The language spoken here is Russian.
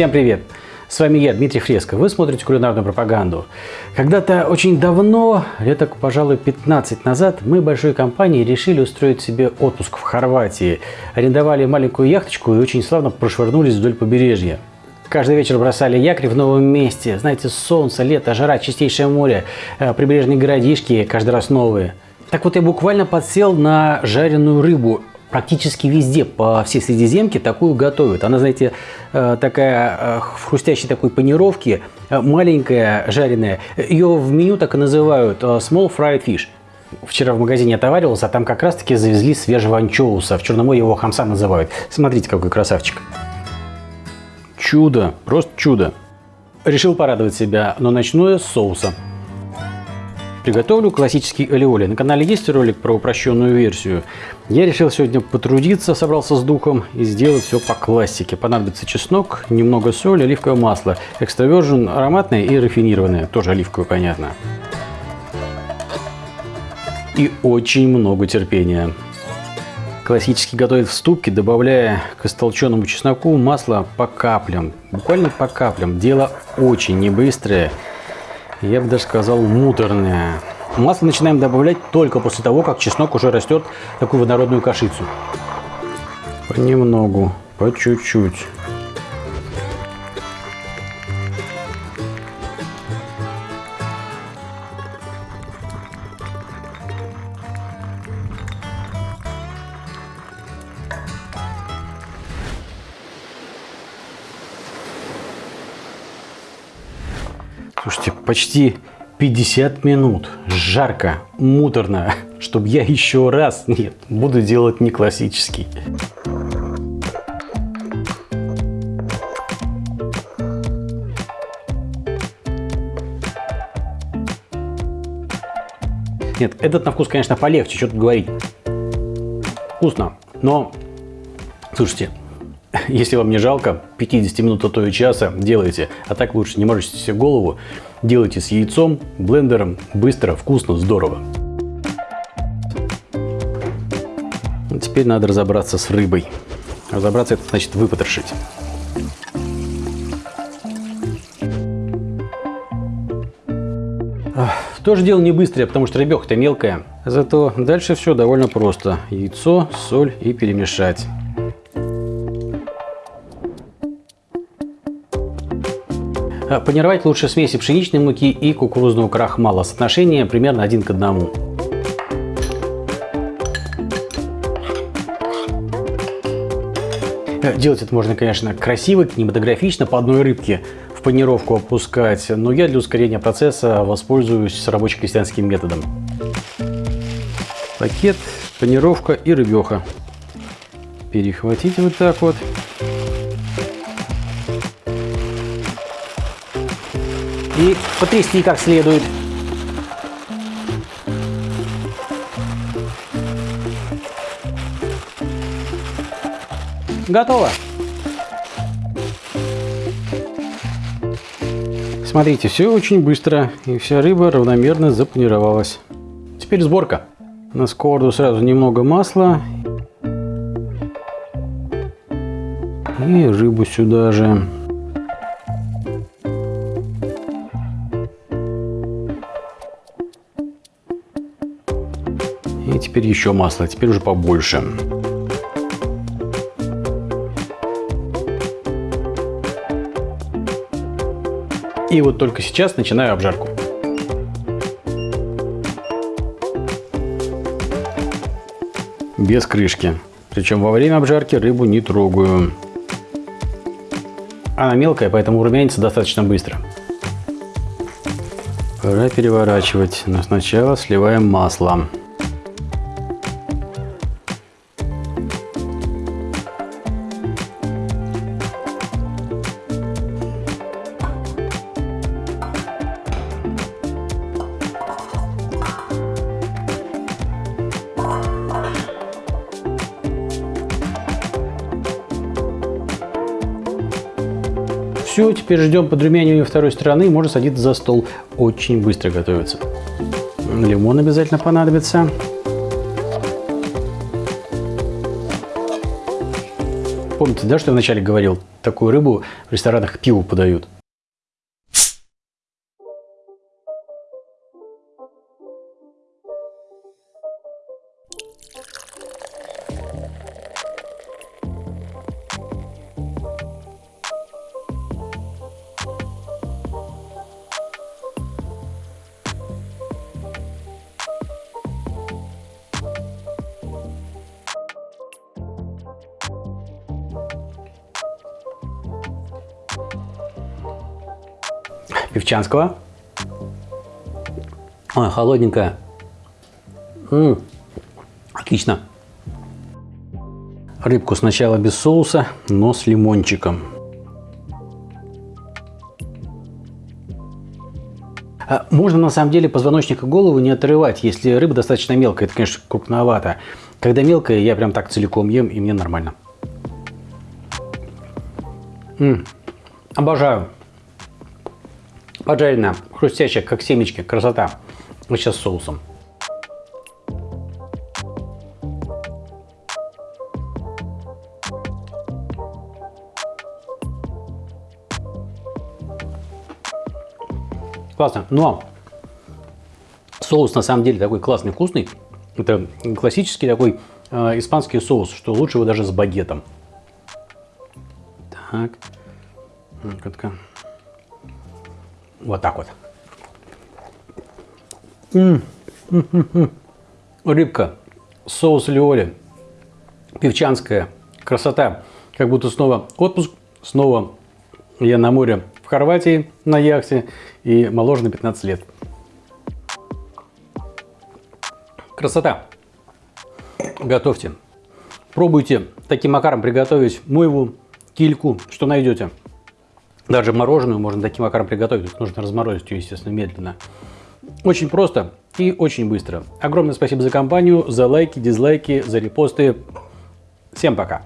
Всем привет! С вами я, Дмитрий Фреско. Вы смотрите кулинарную пропаганду. Когда-то очень давно, лет, пожалуй, 15 назад, мы большой компанией решили устроить себе отпуск в Хорватии. Арендовали маленькую яхточку и очень славно прошвырнулись вдоль побережья. Каждый вечер бросали якорь в новом месте. Знаете, солнце, лето, жара, чистейшее море, э, прибрежные городишки, каждый раз новые. Так вот, я буквально подсел на жареную рыбу практически везде, по всей Средиземке такую готовят. Она, знаете, э, такая э, в хрустящей такой панировке, э, маленькая, жареная. Ее в меню так и называют small fried fish. Вчера в магазине отоваривался, а там как раз-таки завезли свежего анчоуса. В Черноморье его хамса называют. Смотрите, какой красавчик. Чудо, просто чудо. Решил порадовать себя, но начну я с соуса. Приготовлю классический алиоли. На канале есть ролик про упрощенную версию. Я решил сегодня потрудиться, собрался с духом и сделать все по классике. Понадобится чеснок, немного соли, оливковое масло. Экстравержен ароматное и рафинированное. Тоже оливковое, понятно. И очень много терпения. Классически готовят в ступке, добавляя к истолченному чесноку масло по каплям. Буквально по каплям. Дело очень небыстрое я бы даже сказал, муторное. Масло начинаем добавлять только после того, как чеснок уже растет такую водородную кашицу. Понемногу, по чуть-чуть. Слушайте, почти 50 минут. Жарко, муторно. Чтобы я еще раз... Нет, буду делать не классический. Нет, этот на вкус, конечно, полегче, что тут говорить. Вкусно, но, слушайте, Если вам не жалко 50 минут, а то и часа, делайте. А так лучше не морочите себе голову. Делайте с яйцом, блендером, быстро, вкусно, здорово. Теперь надо разобраться с рыбой. Разобраться это значит выпотрошить. Тоже дело не быстрое, потому что рыбеха-то мелкая. Зато дальше все довольно просто. Яйцо, соль и перемешать. Панировать лучше смеси пшеничной муки и кукурузного крахмала. Соотношение примерно один к одному. Э, делать это можно, конечно, красиво, кинематографично, по одной рыбке в панировку опускать, но я для ускорения процесса воспользуюсь рабоче-крестьянским методом. Пакет, панировка и рыбеха. Перехватить вот так вот. И потрясти как следует. Готово. Смотрите, все очень быстро, и вся рыба равномерно запанировалась. Теперь сборка. На сковороду сразу немного масла. И рыбу сюда же. Теперь еще масло, теперь уже побольше. И вот только сейчас начинаю обжарку. Без крышки. Причем во время обжарки рыбу не трогаю. Она мелкая, поэтому румянится достаточно быстро. Пора переворачивать, но сначала сливаем масло. Все, теперь ждем подрумянивания второй стороны. Можно садиться за стол. Очень быстро готовится. Лимон обязательно понадобится. Помните, да, что я вначале говорил? Такую рыбу в ресторанах к пиву подают. Певчанского. Ой, холодненькая. М -м, отлично. Рыбку сначала без соуса, но с лимончиком. А можно на самом деле позвоночник и голову не отрывать, если рыба достаточно мелкая. Это, конечно, крупновато. Когда мелкая, я прям так целиком ем, и мне нормально. М -м, обожаю. Поджаренная, хрустящая, как семечки. Красота. Вот сейчас соусом. Классно. Но соус на самом деле такой классный, вкусный. Это классический такой э, испанский соус, что лучше его даже с багетом. Так. Ну-ка. Вот так вот. М -м -м Рыбка, соус лиоли, певчанская, красота. Как будто снова отпуск, снова я на море в Хорватии на яхте и моложе на 15 лет. Красота. Готовьте. Пробуйте таким макаром приготовить мойву, кильку, что найдете. Даже мороженое можно таким макаром приготовить, нужно разморозить ее, естественно, медленно. Очень просто и очень быстро. Огромное спасибо за компанию, за лайки, дизлайки, за репосты. Всем пока!